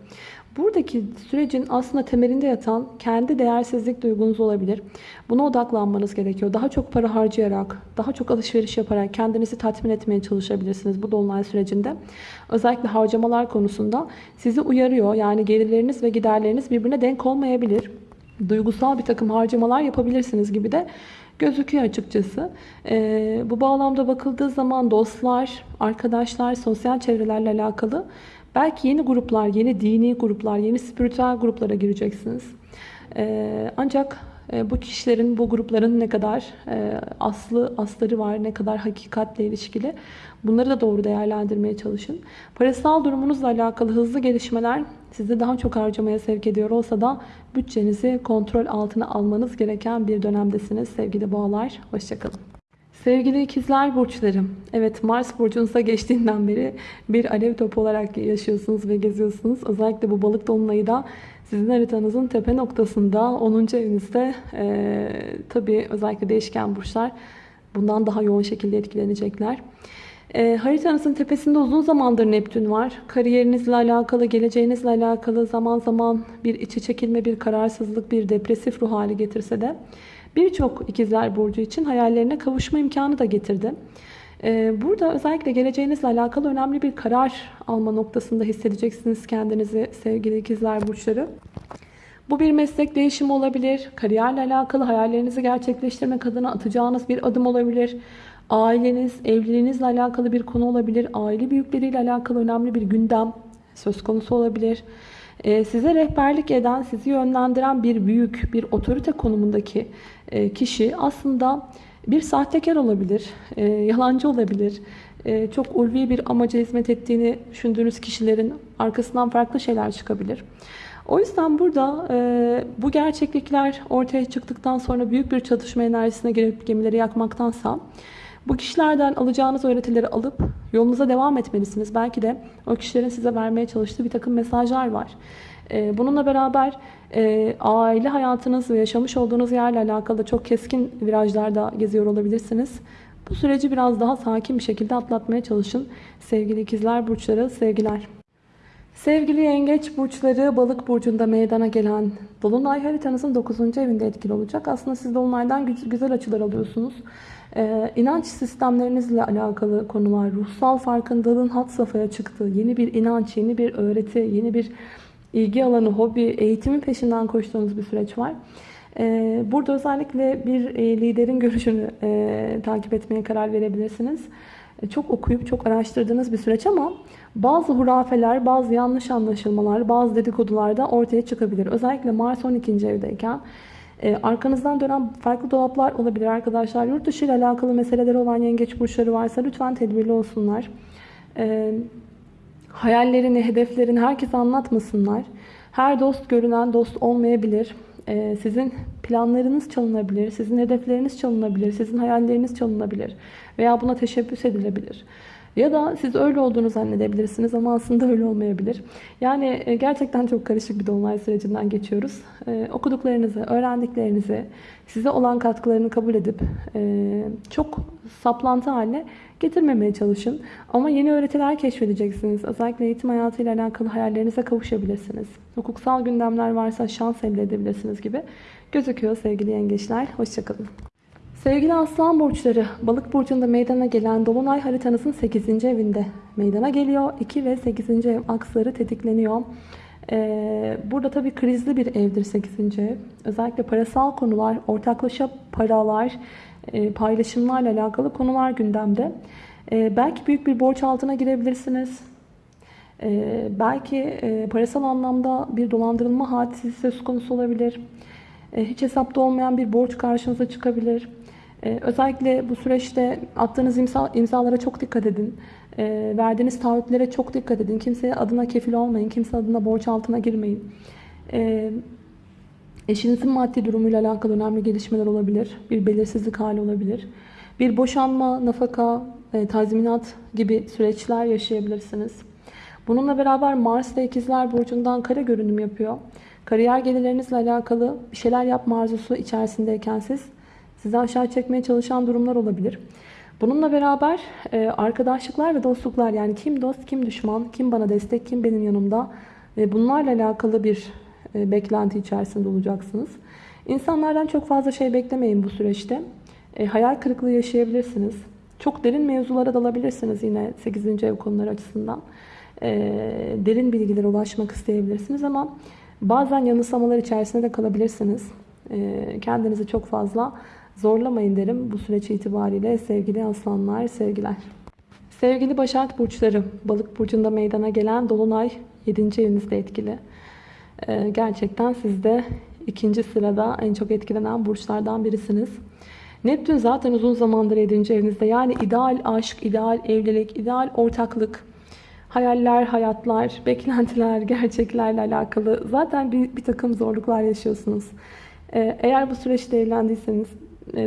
Buradaki sürecin aslında temelinde yatan kendi değersizlik duygunuz olabilir. Buna odaklanmanız gerekiyor. Daha çok para harcayarak, daha çok alışveriş yaparak kendinizi tatmin etmeye çalışabilirsiniz bu dolunay sürecinde. Özellikle harcamalar konusunda sizi uyarıyor. Yani gelirleriniz ve giderleriniz birbirine denk olmayabilir. Duygusal bir takım harcamalar yapabilirsiniz gibi de gözüküyor açıkçası. Ee, bu bağlamda bakıldığı zaman dostlar, arkadaşlar, sosyal çevrelerle alakalı Belki yeni gruplar, yeni dini gruplar, yeni spiritüel gruplara gireceksiniz. Ee, ancak e, bu kişilerin, bu grupların ne kadar e, aslı, asları var, ne kadar hakikatle ilişkili bunları da doğru değerlendirmeye çalışın. Parasal durumunuzla alakalı hızlı gelişmeler sizi daha çok harcamaya sevk ediyor olsa da bütçenizi kontrol altına almanız gereken bir dönemdesiniz sevgili boğalar. Hoşçakalın. Sevgili ikizler burçlarım. Evet Mars burcunuza geçtiğinden beri bir alev topu olarak yaşıyorsunuz ve geziyorsunuz. Özellikle bu balık dolunayı da sizin haritanızın tepe noktasında 10. evinizde e, tabii özellikle değişken burçlar bundan daha yoğun şekilde etkilenecekler. E, haritanızın tepesinde uzun zamandır Neptün var. Kariyerinizle alakalı, geleceğinizle alakalı zaman zaman bir içe çekilme, bir kararsızlık, bir depresif ruh hali getirse de birçok ikizler burcu için hayallerine kavuşma imkanı da getirdi. Ee, burada özellikle geleceğinizle alakalı önemli bir karar alma noktasında hissedeceksiniz kendinizi sevgili ikizler burçları. Bu bir meslek değişimi olabilir, kariyerle alakalı hayallerinizi gerçekleştirmek adına atacağınız bir adım olabilir. Aileniz, evliliğinizle alakalı bir konu olabilir. Aile büyükleriyle alakalı önemli bir gündem söz konusu olabilir. Ee, size rehberlik eden, sizi yönlendiren bir büyük, bir otorite konumundaki e, kişi aslında bir sahtekar olabilir, e, yalancı olabilir. E, çok ulvi bir amaca hizmet ettiğini düşündüğünüz kişilerin arkasından farklı şeyler çıkabilir. O yüzden burada bu gerçeklikler ortaya çıktıktan sonra büyük bir çatışma enerjisine girip gemileri yakmaktansa bu kişilerden alacağınız öğretileri alıp yolunuza devam etmelisiniz. Belki de o kişilerin size vermeye çalıştığı bir takım mesajlar var. Ee, bununla beraber e, aile hayatınız ve yaşamış olduğunuz yerle alakalı çok keskin virajlarda geziyor olabilirsiniz. Bu süreci biraz daha sakin bir şekilde atlatmaya çalışın. Sevgili ikizler burçları, sevgiler. Sevgili yengeç burçları balık burcunda meydana gelen dolunay haritanızın 9. evinde etkili olacak. Aslında siz dolunaydan güzel açılar alıyorsunuz. Ee, inanç sistemlerinizle alakalı konular, ruhsal farkındalığın hat safhaya çıktığı, yeni bir inanç, yeni bir öğreti, yeni bir ilgi alanı, hobi, eğitimin peşinden koştuğunuz bir süreç var. Ee, burada özellikle bir e, liderin görüşünü e, takip etmeye karar verebilirsiniz. E, çok okuyup çok araştırdığınız bir süreç ama bazı hurafeler, bazı yanlış anlaşılmalar, bazı dedikodular da ortaya çıkabilir. Özellikle Mars 12. evdeyken e, arkanızdan dönen farklı dolaplar olabilir arkadaşlar. Yurt dışı ile alakalı meseleleri olan yengeç burçları varsa lütfen tedbirli olsunlar. E, hayallerini, hedeflerini herkese anlatmasınlar. Her dost görünen dost olmayabilir. E, sizin planlarınız çalınabilir, sizin hedefleriniz çalınabilir, sizin hayalleriniz çalınabilir veya buna teşebbüs edilebilir. Ya da siz öyle olduğunu zannedebilirsiniz ama aslında öyle olmayabilir. Yani e, gerçekten çok karışık bir dolunay sürecinden geçiyoruz. Ee, okuduklarınızı, öğrendiklerinizi, size olan katkılarını kabul edip e, çok saplantı haline getirmemeye çalışın. Ama yeni öğretiler keşfedeceksiniz. Özellikle eğitim hayatıyla alakalı hayallerinize kavuşabilirsiniz. Hukuksal gündemler varsa şans elde edebilirsiniz gibi gözüküyor sevgili yengeçler. Hoşçakalın. Sevgili aslan burçları, balık burcunda meydana gelen dolunay haritanızın 8. evinde meydana geliyor. 2 ve 8. ev aksları tetikleniyor. Ee, burada tabii krizli bir evdir 8. ev. Özellikle parasal konular, ortaklaşa paralar, e, paylaşımlarla alakalı konular gündemde. Ee, belki büyük bir borç altına girebilirsiniz. Ee, belki e, parasal anlamda bir dolandırılma hadisi söz konusu olabilir. Hiç hesapta olmayan bir borç karşınıza çıkabilir. Ee, özellikle bu süreçte attığınız imza, imzalara çok dikkat edin. Ee, verdiğiniz taahhütlere çok dikkat edin. Kimseye adına kefil olmayın. Kimse adına borç altına girmeyin. Ee, eşinizin maddi durumuyla alakalı önemli gelişmeler olabilir. Bir belirsizlik hali olabilir. Bir boşanma, nafaka, e, tazminat gibi süreçler yaşayabilirsiniz. Bununla beraber Mars ve İkizler Burcu'ndan kare görünüm yapıyor. Kariyer gelirlerinizle alakalı bir şeyler yapma arzusu içerisindeyken siz sizi aşağı çekmeye çalışan durumlar olabilir. Bununla beraber e, arkadaşlıklar ve dostluklar yani kim dost, kim düşman, kim bana destek, kim benim yanımda ve bunlarla alakalı bir e, beklenti içerisinde olacaksınız. İnsanlardan çok fazla şey beklemeyin bu süreçte. E, hayal kırıklığı yaşayabilirsiniz. Çok derin mevzulara dalabilirsiniz yine 8. ev konuları açısından. Derin bilgilere ulaşmak isteyebilirsiniz ama bazen yanılsamalar içerisinde de kalabilirsiniz. Kendinizi çok fazla Zorlamayın derim bu süreç itibariyle sevgili aslanlar, sevgiler. Sevgili Başak Burçları, Balık Burcu'nda meydana gelen Dolunay 7. evinizde etkili. Ee, gerçekten siz de ikinci sırada en çok etkilenen burçlardan birisiniz. Neptün zaten uzun zamandır 7. evinizde. Yani ideal aşk, ideal evlilik, ideal ortaklık, hayaller, hayatlar, beklentiler, gerçeklerle alakalı zaten bir, bir takım zorluklar yaşıyorsunuz. Ee, eğer bu süreçte evlendiyseniz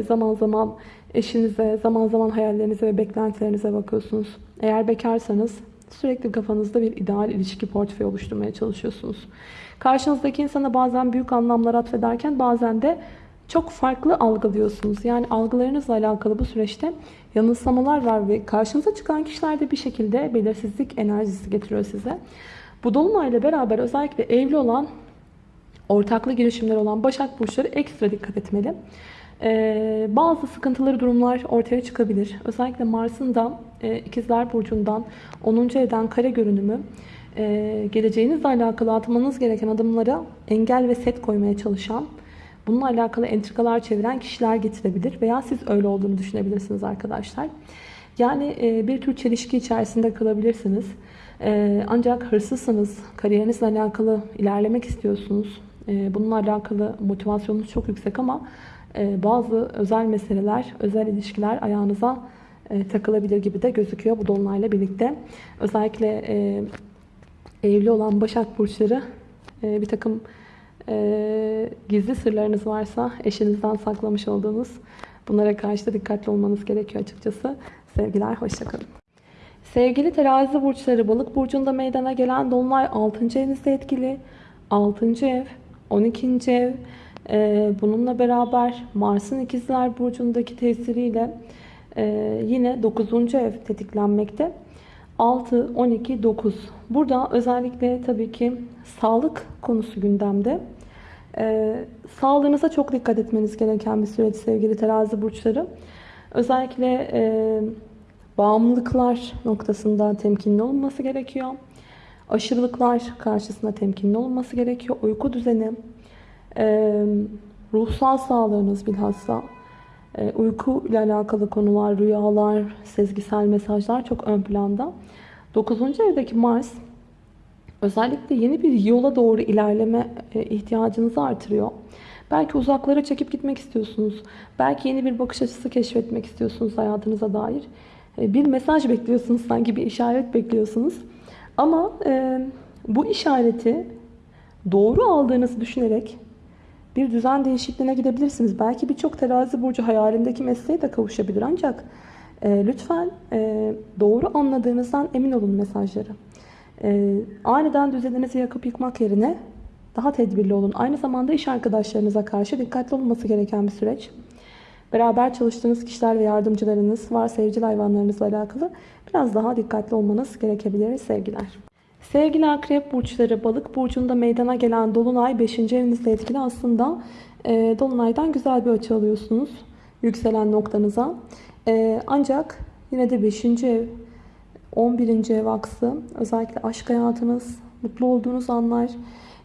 zaman zaman eşinize, zaman zaman hayallerinize ve beklentilerinize bakıyorsunuz. Eğer bekarsanız sürekli kafanızda bir ideal ilişki portföyü oluşturmaya çalışıyorsunuz. Karşınızdaki insana bazen büyük anlamlar atfederken bazen de çok farklı algılıyorsunuz. Yani algılarınızla alakalı bu süreçte yanılsamalar var ve karşınıza çıkan kişilerde bir şekilde belirsizlik enerjisi getiriyor size. Bu dolunayla beraber özellikle evli olan, ortaklı girişimler olan Başak Burçları ekstra dikkat etmeli. Ee, bazı sıkıntıları durumlar ortaya çıkabilir. Özellikle Mars'ın da e, İkizler Burcu'ndan 10. evden kare görünümü e, geleceğinizle alakalı atmanız gereken adımlara engel ve set koymaya çalışan, bununla alakalı entrikalar çeviren kişiler getirebilir veya siz öyle olduğunu düşünebilirsiniz arkadaşlar. Yani e, bir tür çelişki içerisinde kalabilirsiniz. E, ancak hırsızsınız, kariyerinizle alakalı ilerlemek istiyorsunuz. Bununla alakalı motivasyonunuz çok yüksek ama bazı özel meseleler, özel ilişkiler ayağınıza e, takılabilir gibi de gözüküyor bu dolunayla birlikte. Özellikle e, evli olan Başak Burçları e, bir takım gizli sırlarınız varsa eşinizden saklamış olduğunuz bunlara karşı da dikkatli olmanız gerekiyor açıkçası. Sevgiler, hoşçakalın. Sevgili terazi burçları balık burcunda meydana gelen dolunay 6. evinizde etkili. 6. ev, 12. ev, bununla beraber Mars'ın ikizler burcundaki tesiriyle e, yine 9. ev tetiklenmekte. 6, 12, 9. Burada özellikle tabii ki sağlık konusu gündemde. Ee, sağlığınıza çok dikkat etmeniz gereken bir süreç sevgili terazi burçları. Özellikle e, bağımlılıklar noktasında temkinli olması gerekiyor. Aşırılıklar karşısında temkinli olması gerekiyor. Uyku düzeni, e, ruhsal sağlığınız bilhassa E, uyku ile alakalı konular, rüyalar, sezgisel mesajlar çok ön planda. 9. evdeki Mars özellikle yeni bir yola doğru ilerleme e, ihtiyacınızı artırıyor. Belki uzaklara çekip gitmek istiyorsunuz. Belki yeni bir bakış açısı keşfetmek istiyorsunuz hayatınıza dair. Bir mesaj bekliyorsunuz sanki bir işaret bekliyorsunuz. Ama e, bu işareti doğru aldığınızı düşünerek bir düzen değişikliğine gidebilirsiniz. Belki birçok terazi burcu hayalindeki mesleğe de kavuşabilir ancak e, lütfen e, doğru anladığınızdan emin olun mesajları. E, aniden düzeninizi yakıp yıkmak yerine daha tedbirli olun. Aynı zamanda iş arkadaşlarınıza karşı dikkatli olması gereken bir süreç. Beraber çalıştığınız kişiler ve yardımcılarınız, var sevcil hayvanlarınızla alakalı biraz daha dikkatli olmanız gerekebilir sevgiler. Sevgili akrep burçları, balık burcunda meydana gelen dolunay 5. evinizle etkili aslında e, dolunaydan güzel bir açı alıyorsunuz yükselen noktanıza. E, ancak yine de 5. ev, 11. ev aksı özellikle aşk hayatınız, mutlu olduğunuz anlar,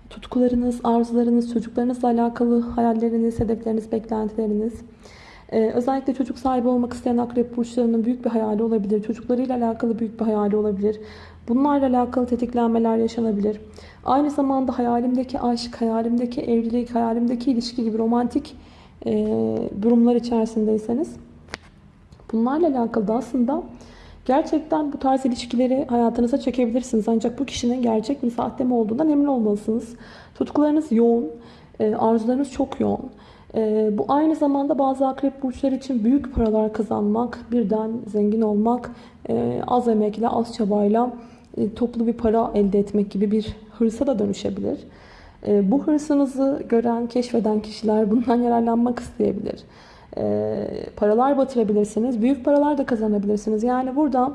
tutkularınız, arzularınız, çocuklarınızla alakalı hayalleriniz, hedefleriniz, beklentileriniz. Ee, özellikle çocuk sahibi olmak isteyen akrep burçlarının büyük bir hayali olabilir. Çocuklarıyla alakalı büyük bir hayali olabilir. Bunlarla alakalı tetiklenmeler yaşanabilir. Aynı zamanda hayalimdeki aşk, hayalimdeki evlilik, hayalimdeki ilişki gibi romantik e, durumlar içerisindeyseniz bunlarla alakalı da aslında gerçekten bu tarz ilişkileri hayatınıza çekebilirsiniz. Ancak bu kişinin gerçek mi sahte mi olduğundan emin olmalısınız. Tutkularınız yoğun, e, arzularınız çok yoğun. E, bu aynı zamanda bazı akrep burçları için büyük paralar kazanmak, birden zengin olmak, e, az emekle, az çabayla e, toplu bir para elde etmek gibi bir hırsa da dönüşebilir. E, bu hırsınızı gören, keşfeden kişiler bundan yararlanmak isteyebilir. E, paralar batırabilirsiniz, büyük paralar da kazanabilirsiniz. Yani burada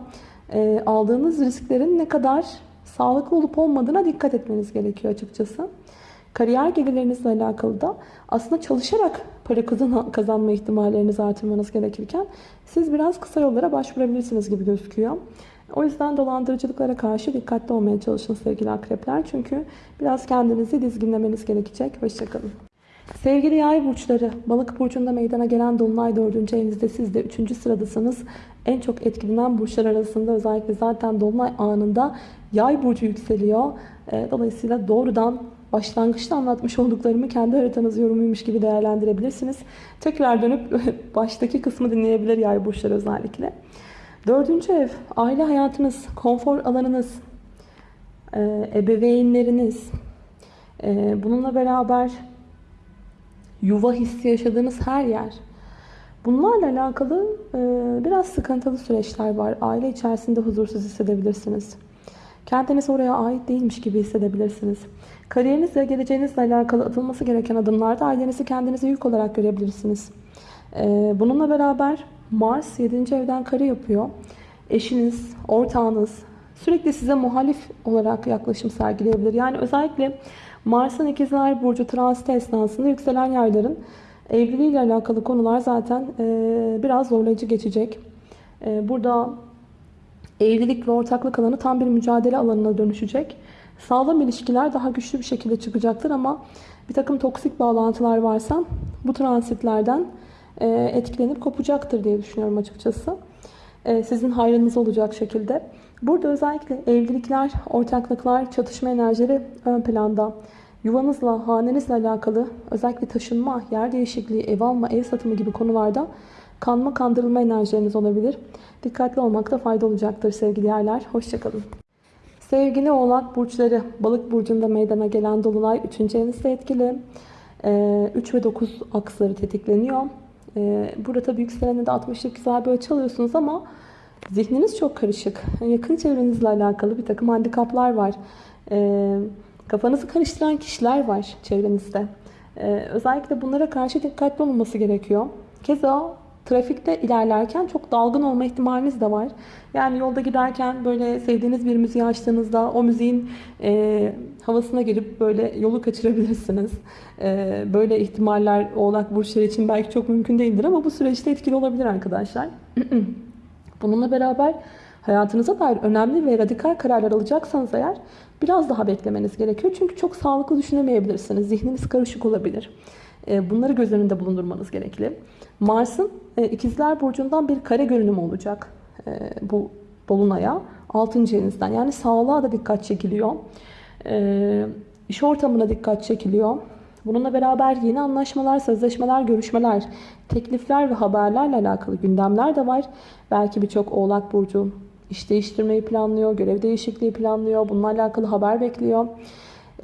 aldığınız risklerin ne kadar sağlıklı olup olmadığına dikkat etmeniz gerekiyor açıkçası. Kariyer gelirlerinizle alakalı da aslında çalışarak para kazanma ihtimallerinizi artırmanız gerekirken siz biraz kısa yollara başvurabilirsiniz gibi gözüküyor. O yüzden dolandırıcılıklara karşı dikkatli olmaya çalışın sevgili akrepler. Çünkü biraz kendinizi dizginlemeniz gerekecek. Hoşçakalın. Sevgili yay burçları, balık burcunda meydana gelen dolunay 4. evinizde siz de 3. sıradasınız. En çok etkilenen burçlar arasında özellikle zaten dolunay anında yay burcu yükseliyor. Ee, dolayısıyla doğrudan başlangıçta anlatmış olduklarımı kendi haritanız yorumuymuş gibi değerlendirebilirsiniz. Tekrar dönüp baştaki kısmı dinleyebilir yay burçları özellikle. Dördüncü ev, aile hayatınız, konfor alanınız, e, ebeveynleriniz, e, bununla beraber yuva hissi yaşadığınız her yer. Bunlarla alakalı e, biraz sıkıntılı süreçler var. Aile içerisinde huzursuz hissedebilirsiniz. Kendiniz oraya ait değilmiş gibi hissedebilirsiniz. Kariyerinizle, geleceğinizle alakalı atılması gereken adımlarda ailenizi kendinize yük olarak görebilirsiniz. Bununla beraber Mars 7. evden kare yapıyor. Eşiniz, ortağınız sürekli size muhalif olarak yaklaşım sergileyebilir. Yani özellikle Mars'ın ikizler burcu transit esnasında yükselen yayların evliliğiyle alakalı konular zaten e, biraz zorlayıcı geçecek. E, burada evlilik ve ortaklık alanı tam bir mücadele alanına dönüşecek. Sağlam ilişkiler daha güçlü bir şekilde çıkacaktır ama bir takım toksik bağlantılar varsa bu transitlerden e, etkilenip kopacaktır diye düşünüyorum açıkçası. E, sizin hayrınız olacak şekilde. Burada özellikle evlilikler, ortaklıklar, çatışma enerjileri ön planda. Yuvanızla, hanenizle alakalı özellikle taşınma, yer değişikliği, ev alma, ev satımı gibi konularda kanma, kandırılma enerjileriniz olabilir. Dikkatli olmakta fayda olacaktır sevgili yerler. Hoşçakalın. Sevgili oğlak burçları, balık burcunda meydana gelen dolunay 3. evinizde etkili. 3 ve 9 aksları tetikleniyor. Ee, burada tabii yükselene de 60'lık güzel bir açı alıyorsunuz ama zihniniz çok karışık. Yakın çevrenizle alakalı bir takım handikaplar var. Ee, kafanızı karıştıran kişiler var çevrenizde. Ee, özellikle bunlara karşı dikkatli olunması gerekiyor. Keza trafikte ilerlerken çok dalgın olma ihtimaliniz de var. Yani yolda giderken böyle sevdiğiniz bir müziği açtığınızda o müziğin e, havasına girip böyle yolu kaçırabilirsiniz. E, böyle ihtimaller oğlak burçları için belki çok mümkün değildir ama bu süreçte etkili olabilir arkadaşlar. Bununla beraber hayatınıza dair önemli ve radikal kararlar alacaksanız eğer biraz daha beklemeniz gerekiyor. Çünkü çok sağlıklı düşünemeyebilirsiniz. Zihniniz karışık olabilir. E, bunları göz önünde bulundurmanız gerekli. Mars'ın e, ikizler burcundan bir kare görünümü olacak e, bu dolunaya. 6. evinizden yani sağlığa da dikkat çekiliyor. E, iş ortamına dikkat çekiliyor. Bununla beraber yeni anlaşmalar, sözleşmeler, görüşmeler, teklifler ve haberlerle alakalı gündemler de var. Belki birçok oğlak burcu iş değiştirmeyi planlıyor, görev değişikliği planlıyor. Bununla alakalı haber bekliyor.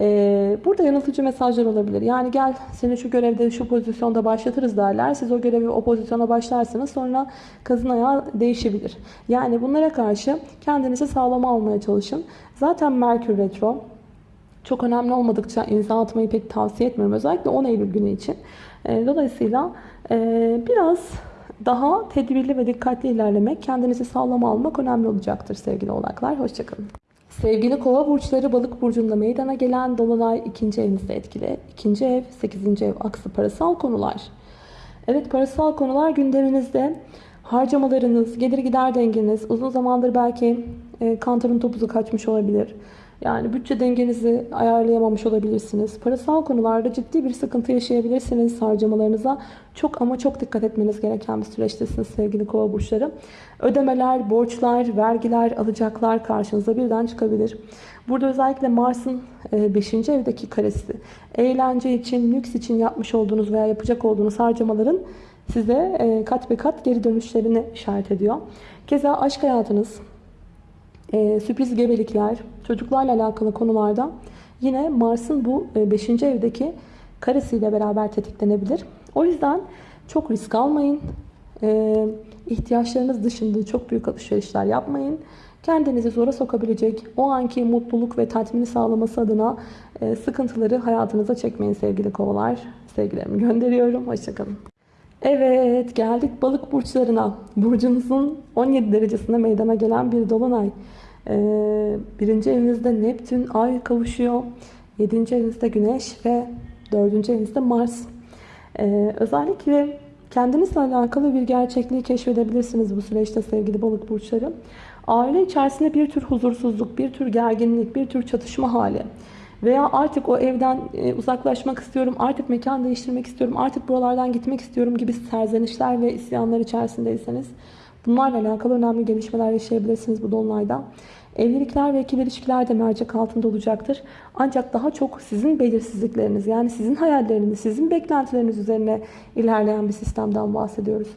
Ee, burada yanıltıcı mesajlar olabilir. Yani gel seni şu görevde şu pozisyonda başlatırız derler. Siz o görevi o pozisyona başlarsınız. Sonra kazın ayağı değişebilir. Yani bunlara karşı kendinizi sağlama almaya çalışın. Zaten Merkür Retro çok önemli olmadıkça imza atmayı pek tavsiye etmiyorum. Özellikle 10 Eylül günü için. E, dolayısıyla e, biraz daha tedbirli ve dikkatli ilerlemek, kendinizi sağlam almak önemli olacaktır sevgili oğlaklar. Hoşçakalın. Sevgili kova burçları balık burcunda meydana gelen dolunay ikinci evinizde etkili. İkinci ev, sekizinci ev aksı parasal konular. Evet parasal konular gündeminizde. Harcamalarınız, gelir gider dengeniz, uzun zamandır belki e, kantarın topuzu kaçmış olabilir. Yani bütçe dengenizi ayarlayamamış olabilirsiniz. Parasal konularda ciddi bir sıkıntı yaşayabilirsiniz. Harcamalarınıza çok ama çok dikkat etmeniz gereken bir süreçtesiniz sevgili kova burçları. Ödemeler, borçlar, vergiler, alacaklar karşınıza birden çıkabilir. Burada özellikle Mars'ın 5. evdeki karesi. Eğlence için, lüks için yapmış olduğunuz veya yapacak olduğunuz harcamaların size e, kat be kat geri dönüşlerini işaret ediyor. Keza aşk hayatınız, e, sürpriz gebelikler, çocuklarla alakalı konularda yine Mars'ın bu 5. evdeki karesiyle beraber tetiklenebilir. O yüzden çok risk almayın. E, ihtiyaçlarınız dışında çok büyük alışverişler yapmayın. Kendinizi zora sokabilecek o anki mutluluk ve tatmini sağlaması adına e, sıkıntıları hayatınıza çekmeyin sevgili kovalar. Sevgilerimi gönderiyorum. Hoşçakalın. Evet geldik balık burçlarına. Burcunuzun 17 derecesinde meydana gelen bir dolunay. Ee, birinci evinizde Neptün, Ay kavuşuyor. Yedinci evinizde Güneş ve dördüncü evinizde Mars. Ee, özellikle kendinizle alakalı bir gerçekliği keşfedebilirsiniz bu süreçte sevgili balık burçları. Aile içerisinde bir tür huzursuzluk, bir tür gerginlik, bir tür çatışma hali. Veya artık o evden e, uzaklaşmak istiyorum, artık mekan değiştirmek istiyorum, artık buralardan gitmek istiyorum gibi serzenişler ve isyanlar içerisindeyseniz bunlarla alakalı önemli gelişmeler yaşayabilirsiniz bu dolunayda. Evlilikler ve ikili ilişkiler de mercek altında olacaktır. Ancak daha çok sizin belirsizlikleriniz yani sizin hayalleriniz, sizin beklentileriniz üzerine ilerleyen bir sistemden bahsediyoruz.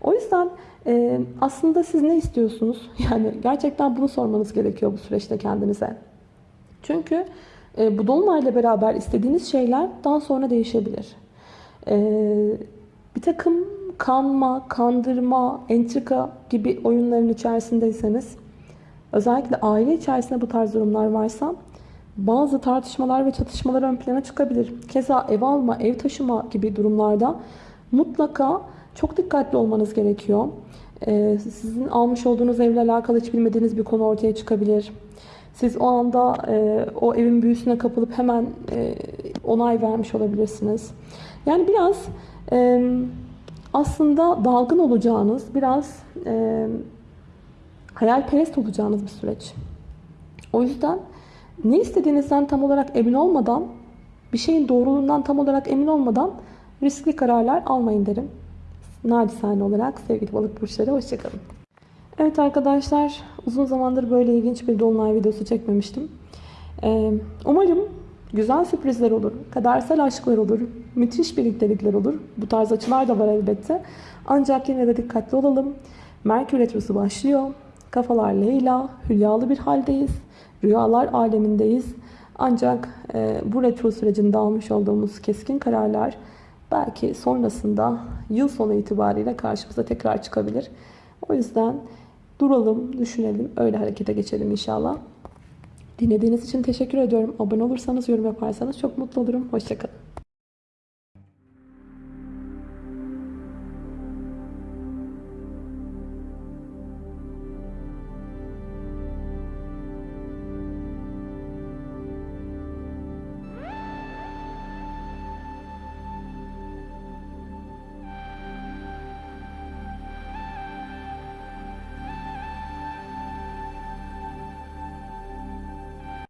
O yüzden e, aslında siz ne istiyorsunuz? Yani gerçekten bunu sormanız gerekiyor bu süreçte kendinize. Çünkü e, bu dolunayla beraber istediğiniz şeyler daha sonra değişebilir. E, bir takım kanma, kandırma, entrika gibi oyunların içerisindeyseniz özellikle aile içerisinde bu tarz durumlar varsa bazı tartışmalar ve çatışmalar ön plana çıkabilir. Keza ev alma, ev taşıma gibi durumlarda mutlaka çok dikkatli olmanız gerekiyor. Ee, sizin almış olduğunuz evle alakalı hiç bilmediğiniz bir konu ortaya çıkabilir. Siz o anda e, o evin büyüsüne kapılıp hemen e, onay vermiş olabilirsiniz. Yani biraz e, aslında dalgın olacağınız, biraz e, hayalperest olacağınız bir süreç. O yüzden ne istediğinizden tam olarak emin olmadan, bir şeyin doğruluğundan tam olarak emin olmadan riskli kararlar almayın derim. Nacizane olarak sevgili balık burçları hoşçakalın. Evet arkadaşlar uzun zamandır böyle ilginç bir dolunay videosu çekmemiştim. Ee, umarım güzel sürprizler olur, kadersel aşklar olur, müthiş birliktelikler olur. Bu tarz açılar da var elbette. Ancak yine de dikkatli olalım. Merkür Retrosu başlıyor. Kafalar Leyla, hülyalı bir haldeyiz. Rüyalar alemindeyiz. Ancak e, bu retro sürecinde almış olduğumuz keskin kararlar belki sonrasında yıl sonu itibariyle karşımıza tekrar çıkabilir. O yüzden duralım, düşünelim, öyle harekete geçelim inşallah. Dinlediğiniz için teşekkür ediyorum. Abone olursanız, yorum yaparsanız çok mutlu olurum. Hoşçakalın.